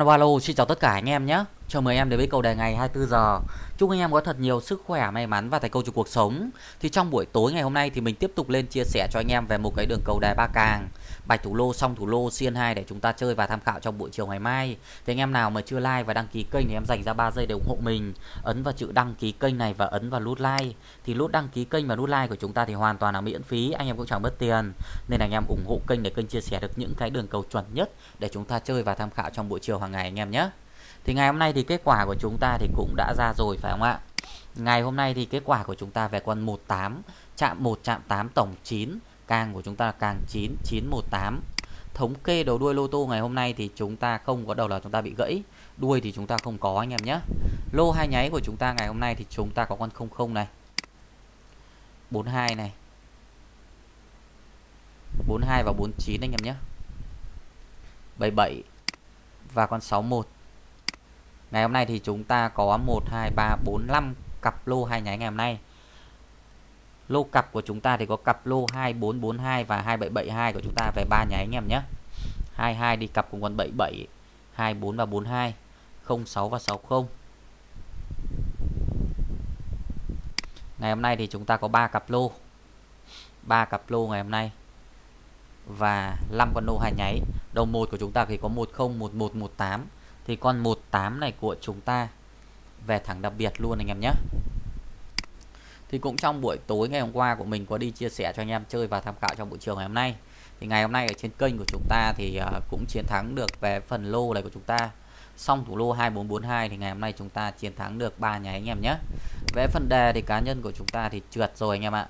Alo xin chào tất cả anh em nhé. Chào mừng em đến với cầu đề ngày 24 giờ. Chúc anh em có thật nhiều sức khỏe, may mắn và thành công trong cuộc sống. Thì trong buổi tối ngày hôm nay thì mình tiếp tục lên chia sẻ cho anh em về một cái đường cầu đề ba càng bạch thủ lô song thủ lô xiên 2 để chúng ta chơi và tham khảo trong buổi chiều ngày mai. Thì anh em nào mà chưa like và đăng ký kênh thì em dành ra 3 giây để ủng hộ mình. Ấn vào chữ đăng ký kênh này và ấn vào nút like. Thì nút đăng ký kênh và nút like của chúng ta thì hoàn toàn là miễn phí, anh em cũng chẳng mất tiền. Nên anh em ủng hộ kênh để kênh chia sẻ được những cái đường cầu chuẩn nhất để chúng ta chơi và tham khảo trong buổi chiều hàng ngày anh em nhé. Thì ngày hôm nay thì kết quả của chúng ta thì cũng đã ra rồi, phải không ạ? Ngày hôm nay thì kết quả của chúng ta về con 18 chạm 1 chạm 8 tổng 9 càng của chúng ta là càng 9 918 thống kê đầu đuôi lô tô ngày hôm nay thì chúng ta không có đầu là chúng ta bị gãy, đuôi thì chúng ta không có, anh em nhé. Lô hai nháy của chúng ta ngày hôm nay thì chúng ta có con 00 này 42 này 42 và 49 anh em nhé. 77 và con 61 ngày hôm nay thì chúng ta có 1 2 3 4 5 cặp lô hai nháy ngày hôm nay Lô cặp của chúng ta thì có cặp lô 2442 và 2772 của chúng ta về ba nháy anh em nhé. 22 đi cặp cùng con 77, 24 và 42, 06 và 60. Ngày hôm nay thì chúng ta có 3 cặp lô. 3 cặp lô ngày hôm nay. Và 5 con lô hai nháy. Đầu 1 của chúng ta thì có 10 11 18 thì con 18 này của chúng ta, về thẳng đặc biệt luôn anh em nhé. Thì cũng trong buổi tối ngày hôm qua của mình có đi chia sẻ cho anh em chơi và tham khảo trong buổi chiều ngày hôm nay. Thì ngày hôm nay ở trên kênh của chúng ta thì à, cũng chiến thắng được về phần lô này của chúng ta. Xong thủ lô 2442 thì ngày hôm nay chúng ta chiến thắng được ba nhà anh em nhé. Về phần đề thì cá nhân của chúng ta thì trượt rồi anh em ạ.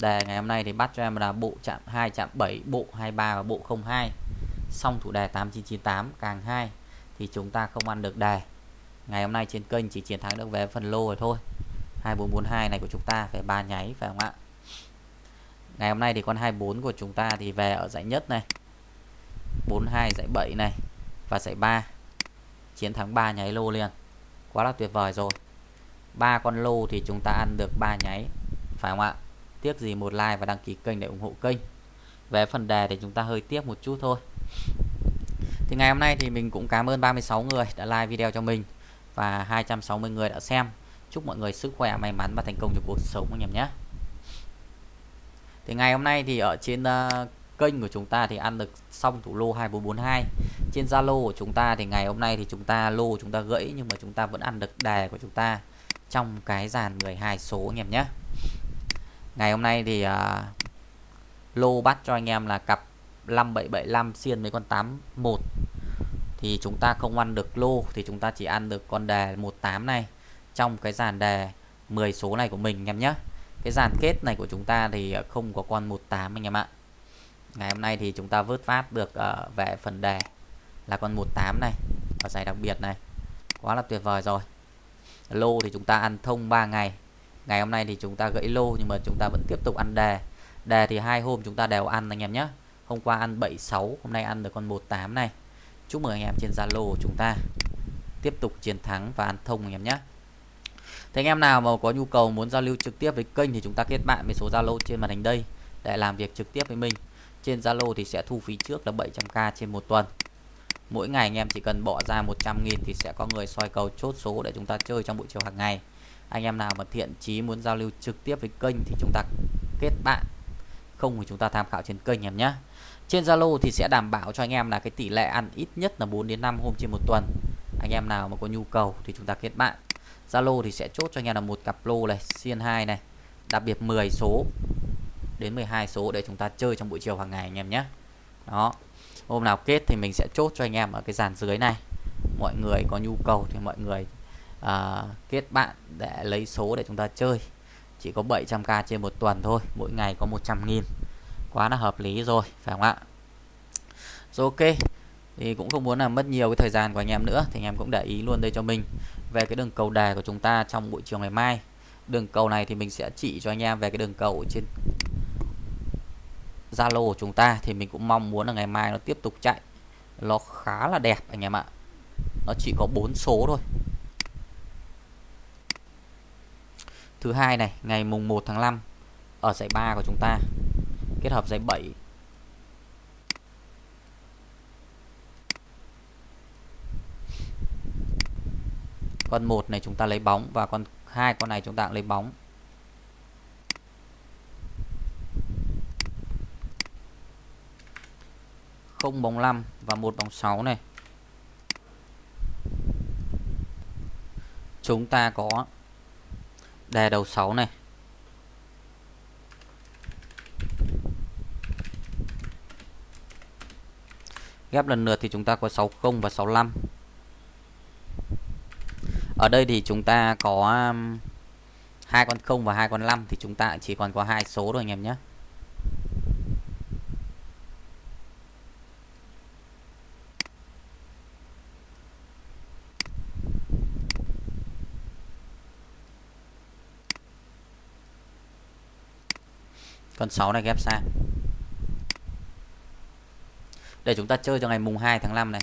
Đề ngày hôm nay thì bắt cho em là bộ chạm 2 chạm 7 bộ 23 và bộ 02 xong thủ đề 8998 càng 2 thì chúng ta không ăn được đề ngày hôm nay trên kênh chỉ chiến thắng được về phần lô rồi thôi. 2442 này của chúng ta phải ba nháy, phải không ạ? Ngày hôm nay thì con 24 của chúng ta thì về ở giải nhất này. 42 giải 7 này và giải 3 chiến thắng 3 nháy lô liền. Quá là tuyệt vời rồi. Ba con lô thì chúng ta ăn được 3 nháy, phải không ạ? Tiếc gì một like và đăng ký kênh để ủng hộ kênh. Về phần đề thì chúng ta hơi tiếc một chút thôi thì ngày hôm nay thì mình cũng cảm ơn 36 người đã like video cho mình và 260 người đã xem. Chúc mọi người sức khỏe may mắn và thành công trong cuộc sống anh em nhé. Thì ngày hôm nay thì ở trên uh, kênh của chúng ta thì ăn được xong thủ lô 2442 trên Zalo của chúng ta thì ngày hôm nay thì chúng ta lô chúng ta gãy nhưng mà chúng ta vẫn ăn được đề của chúng ta trong cái dàn 12 số anh em nhé. Ngày hôm nay thì uh, lô bắt cho anh em là cặp 5775 xiên với con 81 thì chúng ta không ăn được lô thì chúng ta chỉ ăn được con đề 18 này. Trong cái dàn đề 10 số này của mình anh em nhé. Cái dàn kết này của chúng ta thì ờ, không có con 18 anh em ạ. Ngày hôm nay thì chúng ta vớt phát được ờ, uh, về phần đề là con 18 này ở giải đặc biệt này. Quá là tuyệt vời rồi. Lô thì chúng ta ăn thông 3 ngày. Ngày hôm nay thì chúng ta gãy lô nhưng mà chúng ta vẫn tiếp tục ăn đề đề thì hai hôm chúng ta đều ăn anh em nhé hôm qua ăn 76 hôm nay ăn được con 18 này chúc mừng anh em trên Zalo chúng ta tiếp tục chiến thắng và ăn thông anh em nhé Thế anh em nào mà có nhu cầu muốn giao lưu trực tiếp với kênh thì chúng ta kết bạn với số Zalo trên màn hình đây để làm việc trực tiếp với mình. Trên Zalo thì sẽ thu phí trước là 700k trên một tuần. Mỗi ngày anh em chỉ cần bỏ ra 100.000 thì sẽ có người soi cầu chốt số để chúng ta chơi trong buổi chiều hàng ngày. Anh em nào mà thiện chí muốn giao lưu trực tiếp với kênh thì chúng ta kết bạn. Không thì chúng ta tham khảo trên kênh em nhé. Trên Zalo thì sẽ đảm bảo cho anh em là cái tỷ lệ ăn ít nhất là 4 đến 5 hôm trên một tuần. Anh em nào mà có nhu cầu thì chúng ta kết bạn. Zalo thì sẽ chốt cho anh em là một cặp lô này xiên 2 này đặc biệt 10 số đến 12 số để chúng ta chơi trong buổi chiều hàng ngày anh em nhé đó hôm nào kết thì mình sẽ chốt cho anh em ở cái dàn dưới này mọi người có nhu cầu thì mọi người uh, kết bạn để lấy số để chúng ta chơi chỉ có 700k trên một tuần thôi, mỗi ngày có 100 nghìn. Quá là hợp lý rồi, phải không ạ? Rồi ok, thì cũng không muốn là mất nhiều cái thời gian của anh em nữa, thì anh em cũng để ý luôn đây cho mình. Về cái đường cầu đề của chúng ta trong buổi chiều ngày mai. Đường cầu này thì mình sẽ chỉ cho anh em về cái đường cầu trên Zalo của chúng ta, thì mình cũng mong muốn là ngày mai nó tiếp tục chạy. Nó khá là đẹp anh em ạ. Nó chỉ có 4 số thôi. Thứ hai này, ngày mùng 1 tháng 5 ở giải 3 của chúng ta, kết hợp giải 7 con một này chúng ta lấy bóng và con hai con này chúng ta cũng lấy bóng. Không bóng 5 và một bóng 6 này. Chúng ta có đề đầu 6 này. Ghép lần lượt thì chúng ta có 60 và 65 ở đây thì chúng ta có um, hai con 0 và hai con 5 thì chúng ta chỉ còn có hai số thôi anh em nhé. Con 6 này ghép sang để chúng ta chơi cho ngày mùng 2 tháng 5 này.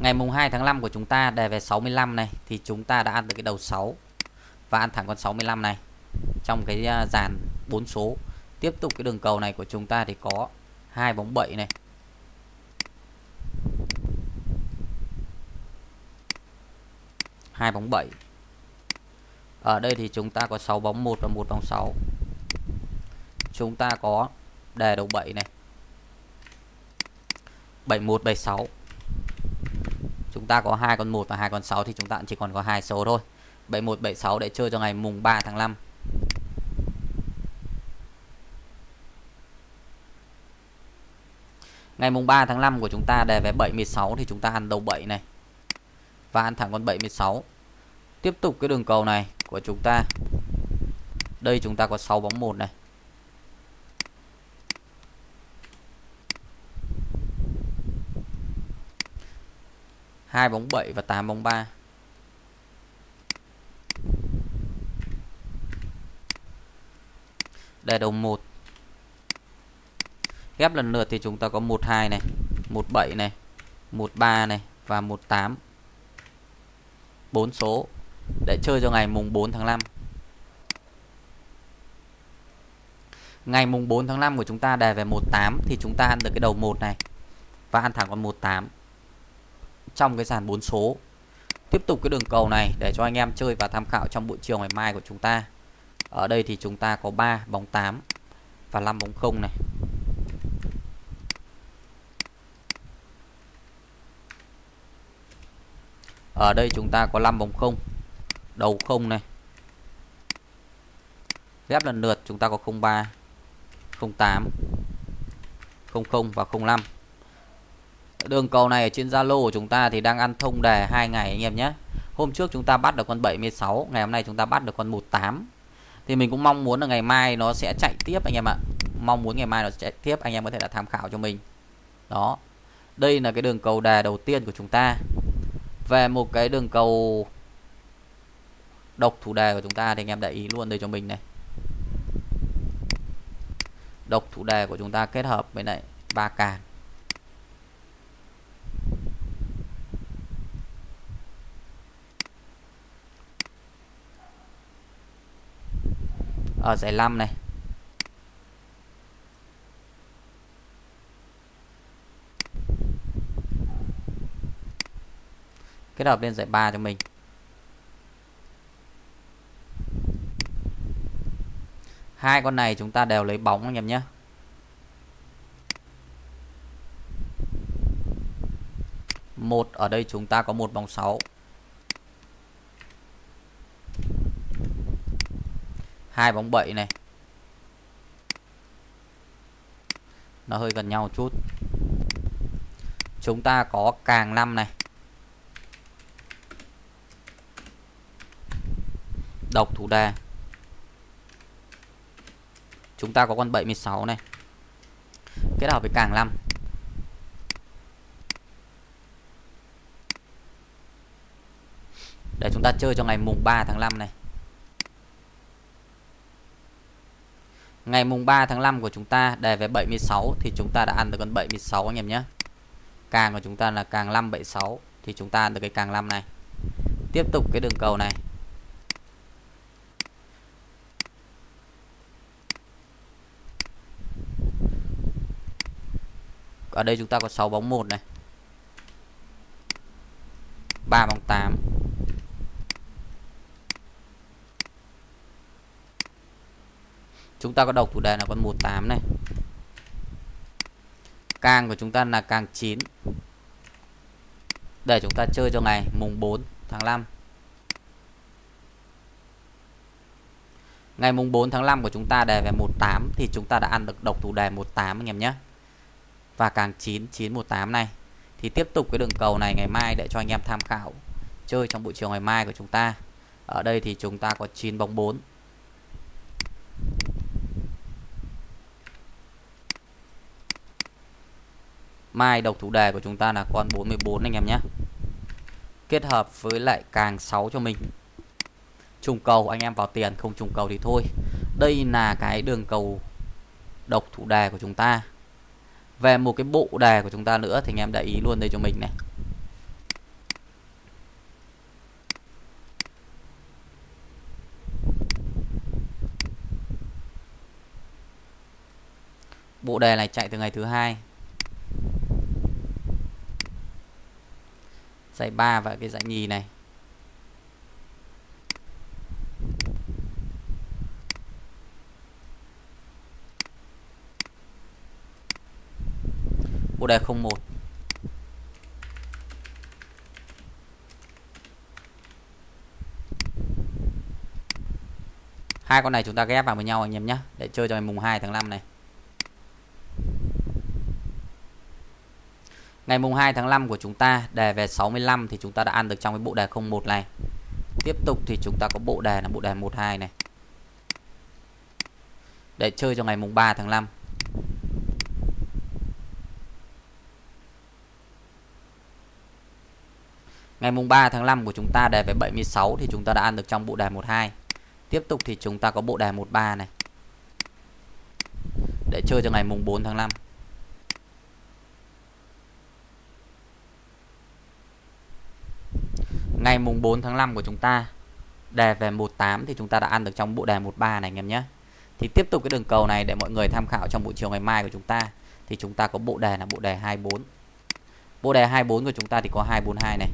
Ngày mùng 2 tháng 5 của chúng ta đề về 65 này, thì chúng ta đã ăn được cái đầu 6 và ăn thẳng con 65 này. Trong cái à, dàn 4 số. Tiếp tục cái đường cầu này của chúng ta thì có hai bóng 7 này. Hai bóng 7 ở đây thì chúng ta có 6 bóng 1 và một bóng 6 chúng ta có đề đầu 7 này. 71 76 chúng ta có hai con 1 và hai con 6 thì chúng ta chỉ còn có hai số thôi. 71 76 để chơi cho ngày mùng 3 tháng 5 Ngày mùng 3 tháng 5 của chúng ta đề về 76 thì chúng ta ăn đầu 7 này. Và ăn thẳng con 76. Tiếp tục cái đường cầu này của chúng ta. Đây chúng ta có 6 bóng 1 này. hai bóng 7 và 8 bóng 3 đề đầu 1 ghép lần lượt thì chúng ta có 12 này 17 này 13 này và 18 4 số để chơi cho ngày mùng 4 tháng 5 ngày mùng 4 tháng 5 của chúng ta đề về 18 thì chúng ta ăn được cái đầu 1 này và ăn thẳng con 18 trong cái dàn 4 số. Tiếp tục cái đường cầu này để cho anh em chơi và tham khảo trong buổi chiều ngày mai của chúng ta. Ở đây thì chúng ta có 3 bóng 8 và 5 bóng 0 này. Ở đây chúng ta có 5 bóng 0 đầu không này ghép lần lượt chúng ta có 03 08 00 và 05 Đường cầu này ở trên Zalo của chúng ta thì đang ăn thông đề hai ngày anh em nhé. Hôm trước chúng ta bắt được con 76, ngày hôm nay chúng ta bắt được con 18. Thì mình cũng mong muốn là ngày mai nó sẽ chạy tiếp anh em ạ. Mong muốn ngày mai nó sẽ chạy tiếp anh em có thể là tham khảo cho mình. Đó. Đây là cái đường cầu đề đầu tiên của chúng ta. Về một cái đường cầu độc thủ đề của chúng ta thì anh em để ý luôn đây cho mình này. Độc thủ đề của chúng ta kết hợp với lại ba càng. Ở giải 5 này. Kết hợp lên giải 3 cho mình. Hai con này chúng ta đều lấy bóng anh em nhé. Một, ở đây chúng ta có một bóng 6 hai bóng 7 này. Nó hơi gần nhau một chút. Chúng ta có càng 5 này. Độc thủ đề chúng ta có con 76 này kết hợp với càng 5 để chúng ta chơi cho ngày mùng 3 tháng 5 này Ngày mùng 3 tháng 5 của chúng ta đề về 76 thì chúng ta đã ăn được con 76 anh em nhé. Càng của chúng ta là càng 576 thì chúng ta ăn được cái càng 5 này. Tiếp tục cái đường cầu này. Ở đây chúng ta có 6 bóng 1 này. 3 bóng 8 chúng ta có độc thủ đề là con 18 này càng của chúng ta là càng 9 để chúng ta chơi cho ngày, mùng 4 tháng 5 Ngày mùng 4 tháng 5 của chúng ta đề về 18 thì chúng ta đã ăn được độc thủ đề 18 anh em nhé. Và càng 9918 này, thì tiếp tục cái đường cầu này ngày mai để cho anh em tham khảo chơi trong buổi chiều ngày mai của chúng ta. Ở đây thì chúng ta có 9 bóng 4. Mai độc thủ đề của chúng ta là con 44 anh em nhé. Kết hợp với lại càng 6 cho mình trùng cầu anh em vào tiền, không trùng cầu thì thôi đây là cái đường cầu độc thủ đề của chúng ta về một cái bộ đề của chúng ta nữa thì anh em để ý luôn đây cho mình này. Bộ đề này chạy từ ngày thứ hai. Giải ba và cái giải nhì này. Cô đề 01 hai con này chúng ta ghép vào với nhau anh em nhé để chơi cho ngày mùng 2 tháng 5 này. Ngày mùng 2 tháng 5 của chúng ta, đề về 65 thì chúng ta đã ăn được trong cái bộ đề 01 này. Tiếp tục thì chúng ta có bộ đề là bộ đề 12 này. Để chơi cho ngày mùng 3 tháng 5 Ngày mùng 3 tháng 5 của chúng ta đề về 76 thì chúng ta đã ăn được trong bộ đề 12. Tiếp tục thì chúng ta có bộ đề 13 này. Để chơi cho ngày mùng 4 tháng 5. Ngày mùng 4 tháng 5 của chúng ta đề về 18 thì chúng ta đã ăn được trong bộ đề 13 này, anh em nhé. Thì tiếp tục cái đường cầu này để mọi người tham khảo trong buổi chiều ngày mai của chúng ta thì chúng ta có bộ đề là bộ đề 24. Bộ đề 24 của chúng ta thì có 242 này.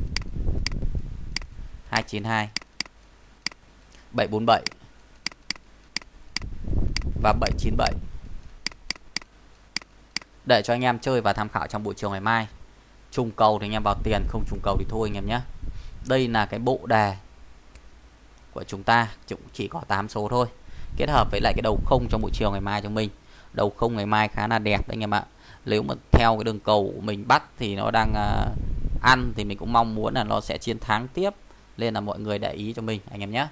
292 747 và 797 để cho anh em chơi và tham khảo trong buổi chiều ngày mai. Trùng cầu thì anh em vào tiền, không trùng cầu thì thôi anh em nhé. Đây là cái bộ đề của chúng ta cũng chỉ có 8 số thôi. Kết hợp với lại cái đầu không trong buổi chiều ngày mai cho mình. Đầu không ngày mai khá là đẹp đấy anh em ạ. Nếu mà theo cái đường cầu của mình bắt thì nó đang à, ăn thì mình cũng mong muốn là nó sẽ chiến thắng tiếp nên là mọi người để ý cho mình, anh em nhé.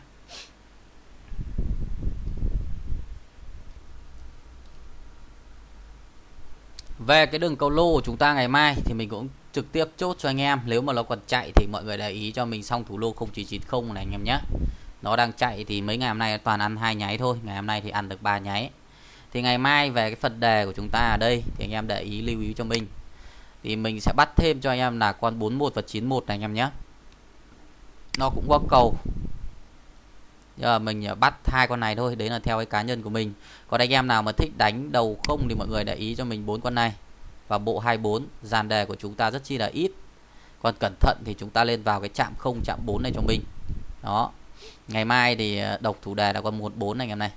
Về cái đường cầu lô của chúng ta ngày mai thì mình cũng trực tiếp chốt cho anh em. Nếu mà nó còn chạy thì mọi người để ý cho mình xong thủ lô 0990 này, anh em nhé. Nó đang chạy thì mấy ngày hôm nay toàn ăn hai nháy thôi, ngày hôm nay thì ăn được ba nháy. Thì ngày mai về cái phần đề của chúng ta ở đây thì anh em để ý lưu ý cho mình. Thì mình sẽ bắt thêm cho anh em là con 41 và 91 này, anh em nhé nó cũng có cầu. Giờ mình à, bắt hai con này thôi, đấy là theo cái cá nhân của mình. Còn anh em nào mà thích đánh đầu không thì mọi người để ý cho mình bốn con này. Và bộ 24 dàn đề của chúng ta rất chi là ít. Còn cẩn thận thì chúng ta lên vào cái chạm không, chạm 4 này cho mình. Đó. Ngày mai thì à, độc thủ đề là con 14 này, anh em này.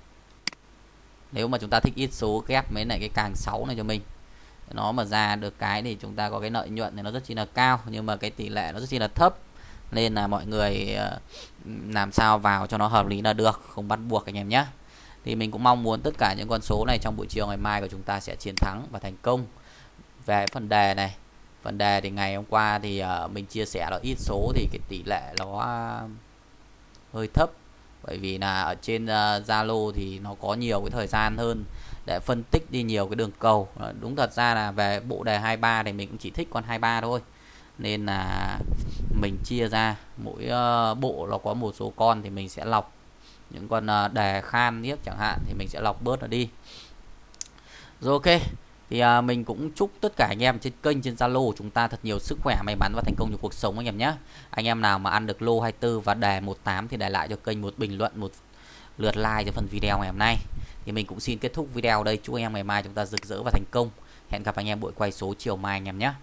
Nếu mà chúng ta thích ít số ghép mấy này, cái càng 6 này cho mình. Nó mà ra được cái thì chúng ta có cái lợi nhuận thì nó rất chi là cao, nhưng mà cái tỷ lệ nó rất chi là thấp nên là mọi người ờ, làm sao vào cho nó hợp lý là được, không bắt buộc anh em nhé thì mình cũng mong muốn tất cả những con số này trong buổi chiều ngày mai của chúng ta sẽ chiến thắng và thành công. Về phần đề này, phần đề thì ngày hôm qua thì ờ, mình chia sẻ là ít số thì cái tỷ lệ nó ờ, hơi thấp. Bởi vì là ở trên Zalo thì nó có nhiều cái thời gian hơn để phân tích đi nhiều cái đường cầu. Đúng thật ra là về bộ đề 23 thì mình cũng chỉ thích con 23 thôi. Nên là mình chia ra, mỗi ờ, bộ nó có một số con thì mình sẽ lọc. Những con ờ, đề khan nhất chẳng hạn thì mình sẽ lọc bớt nó đi. Rồi ok, thì ờ, mình cũng chúc tất cả anh em trên kênh, trên Zalo của chúng ta thật nhiều sức khỏe, may mắn và thành công trong cuộc sống anh em nhé. Anh em nào mà ăn được lô 24 và đề 18 thì để lại cho kênh một bình luận, một lượt like cho phần video ngày hôm nay. Thì mình cũng xin kết thúc video đây. Chúc anh em ngày mai chúng ta rực rỡ và thành công. Hẹn gặp anh em buổi quay số chiều mai anh em nhé.